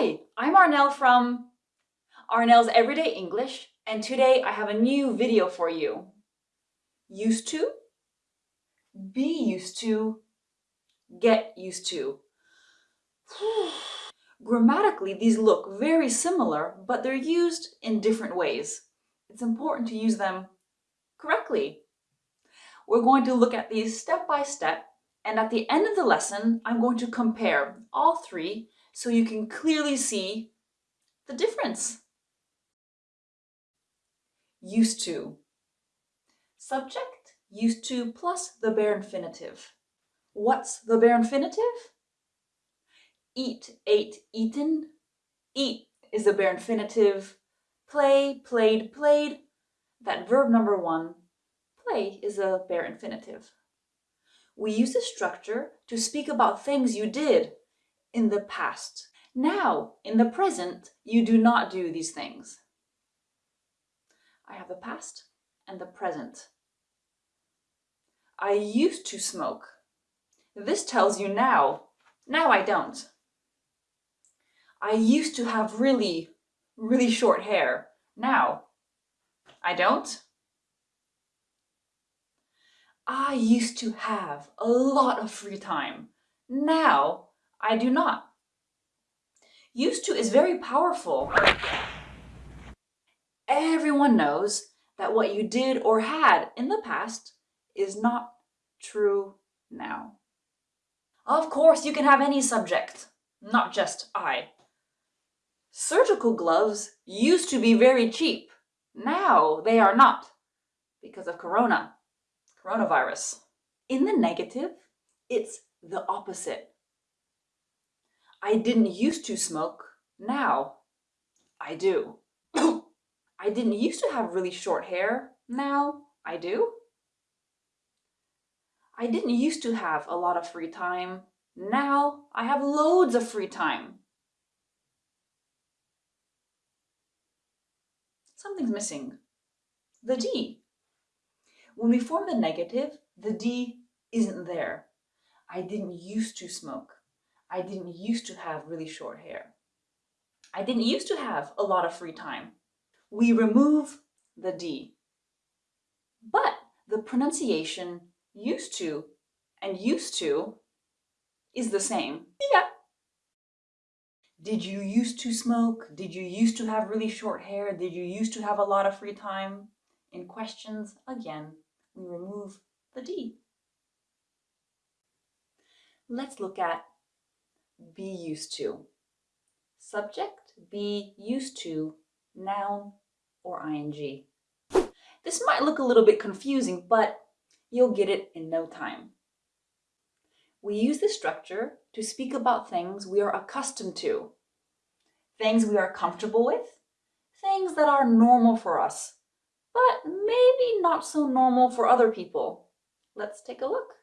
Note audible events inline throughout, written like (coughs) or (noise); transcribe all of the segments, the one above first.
Hi, I'm Arnel from Arnel's Everyday English, and today I have a new video for you. Used to, be used to, get used to. (sighs) Grammatically, these look very similar, but they're used in different ways. It's important to use them correctly. We're going to look at these step by step, and at the end of the lesson, I'm going to compare all three so you can clearly see the difference. Used to. Subject, used to plus the bare infinitive. What's the bare infinitive? Eat, ate, eaten. Eat is the bare infinitive. Play, played, played. That verb number one, play, is a bare infinitive. We use this structure to speak about things you did in the past. Now, in the present, you do not do these things. I have the past and the present. I used to smoke. This tells you now. Now I don't. I used to have really, really short hair. Now I don't. I used to have a lot of free time. Now I do not. Used to is very powerful. Everyone knows that what you did or had in the past is not true now. Of course, you can have any subject, not just I. Surgical gloves used to be very cheap. Now they are not because of corona, coronavirus. In the negative, it's the opposite. I didn't used to smoke. Now I do. (coughs) I didn't used to have really short hair. Now I do. I didn't used to have a lot of free time. Now I have loads of free time. Something's missing. The D. When we form the negative, the D isn't there. I didn't used to smoke. I didn't used to have really short hair. I didn't used to have a lot of free time. We remove the D. But the pronunciation used to and used to is the same. Yeah. Did you used to smoke? Did you used to have really short hair? Did you used to have a lot of free time? In questions, again, we remove the D. Let's look at be used to. Subject, be used to, noun, or ing. This might look a little bit confusing, but you'll get it in no time. We use this structure to speak about things we are accustomed to, things we are comfortable with, things that are normal for us, but maybe not so normal for other people. Let's take a look.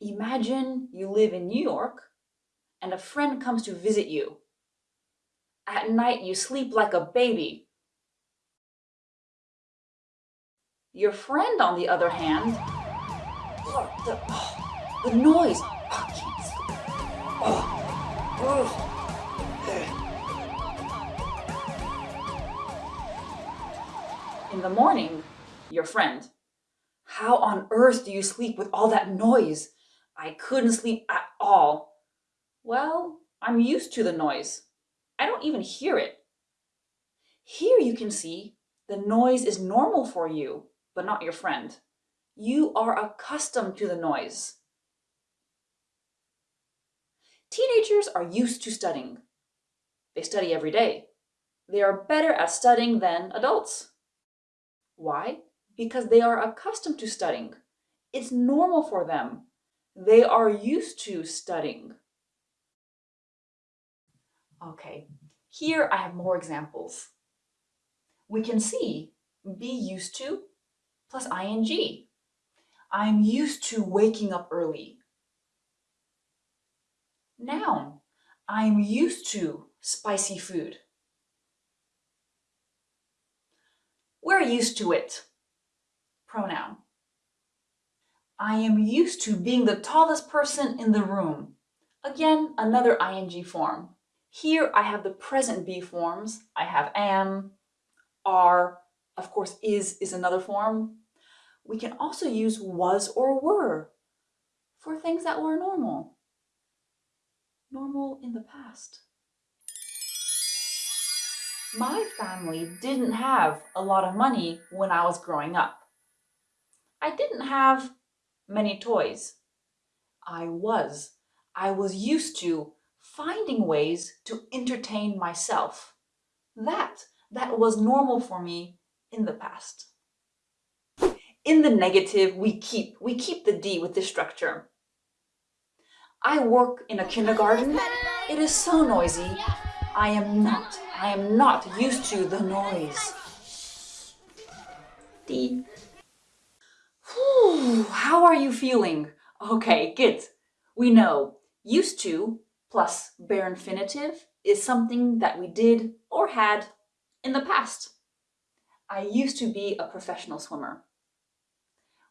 Imagine you live in New York and a friend comes to visit you. At night, you sleep like a baby. Your friend, on the other hand, oh, the, oh, the noise. Oh, oh, oh. In the morning, your friend, how on earth do you sleep with all that noise? I couldn't sleep at all. Well, I'm used to the noise. I don't even hear it. Here you can see the noise is normal for you, but not your friend. You are accustomed to the noise. Teenagers are used to studying. They study every day. They are better at studying than adults. Why? Because they are accustomed to studying. It's normal for them. They are used to studying. Okay, here I have more examples. We can see be used to plus ing. I'm used to waking up early. Noun, I'm used to spicy food. We're used to it. Pronoun. I am used to being the tallest person in the room. Again, another ing form. Here I have the present be forms. I have am, are, of course is is another form. We can also use was or were for things that were normal. Normal in the past. My family didn't have a lot of money when I was growing up. I didn't have many toys. I was. I was used to finding ways to entertain myself. That, that was normal for me in the past. In the negative, we keep, we keep the D with this structure. I work in a kindergarten. It is so noisy. I am not, I am not used to the noise. D. Whew, how are you feeling? Okay, good. We know used to plus bare infinitive is something that we did or had in the past. I used to be a professional swimmer.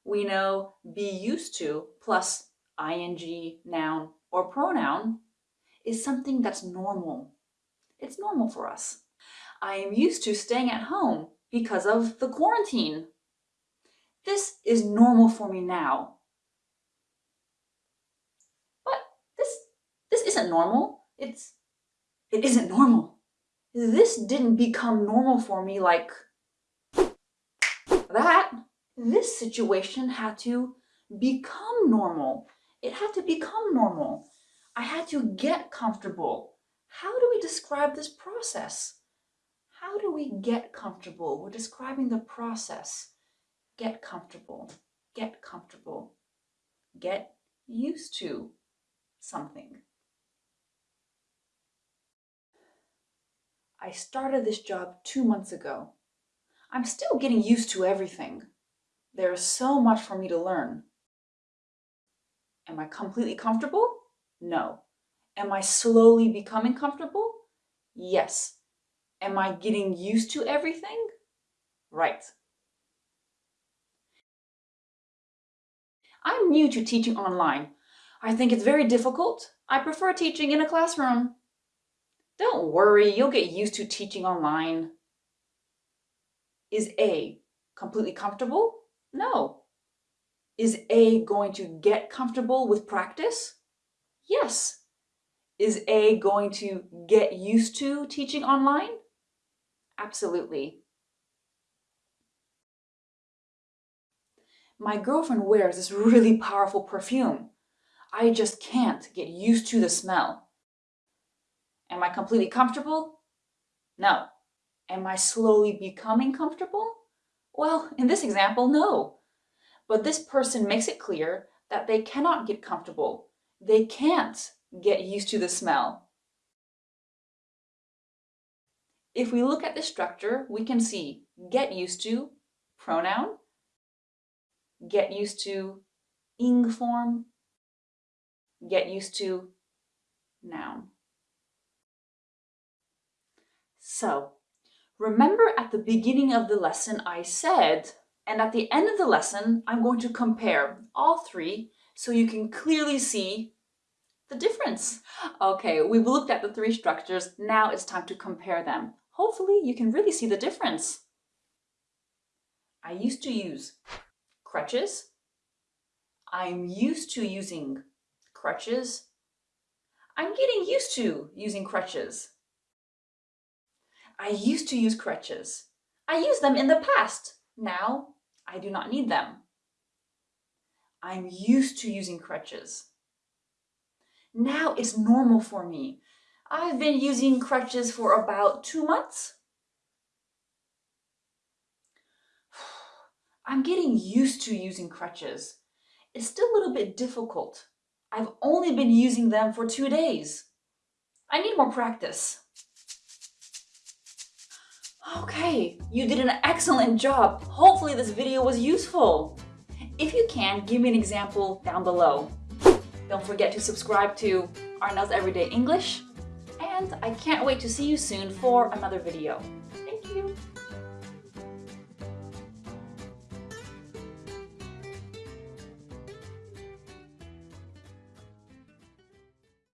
We know be used to plus ing, noun, or pronoun is something that's normal. It's normal for us. I am used to staying at home because of the quarantine. This is normal for me now. But this, this isn't normal. It's, it isn't normal. This didn't become normal for me like that. This situation had to become normal. It had to become normal. I had to get comfortable. How do we describe this process? How do we get comfortable? We're describing the process. Get comfortable. Get comfortable. Get used to something. I started this job two months ago. I'm still getting used to everything. There is so much for me to learn. Am I completely comfortable? No. Am I slowly becoming comfortable? Yes. Am I getting used to everything? Right. I'm new to teaching online. I think it's very difficult. I prefer teaching in a classroom. Don't worry, you'll get used to teaching online. Is A completely comfortable? No. Is A going to get comfortable with practice? Yes. Is A going to get used to teaching online? Absolutely. My girlfriend wears this really powerful perfume. I just can't get used to the smell. Am I completely comfortable? No. Am I slowly becoming comfortable? Well, in this example, no. But this person makes it clear that they cannot get comfortable. They can't get used to the smell. If we look at the structure, we can see get used to, pronoun, get used to, ing form, get used to, noun. So remember at the beginning of the lesson I said, and at the end of the lesson, I'm going to compare all three so you can clearly see the difference. Okay, we've looked at the three structures. Now it's time to compare them. Hopefully you can really see the difference. I used to use crutches. I'm used to using crutches. I'm getting used to using crutches. I used to use crutches. I used them in the past. Now, I do not need them. I'm used to using crutches. Now it's normal for me. I've been using crutches for about two months. I'm getting used to using crutches. It's still a little bit difficult. I've only been using them for two days. I need more practice. Okay, you did an excellent job. Hopefully this video was useful. If you can, give me an example down below. Don't forget to subscribe to Arnel's Everyday English. And I can't wait to see you soon for another video.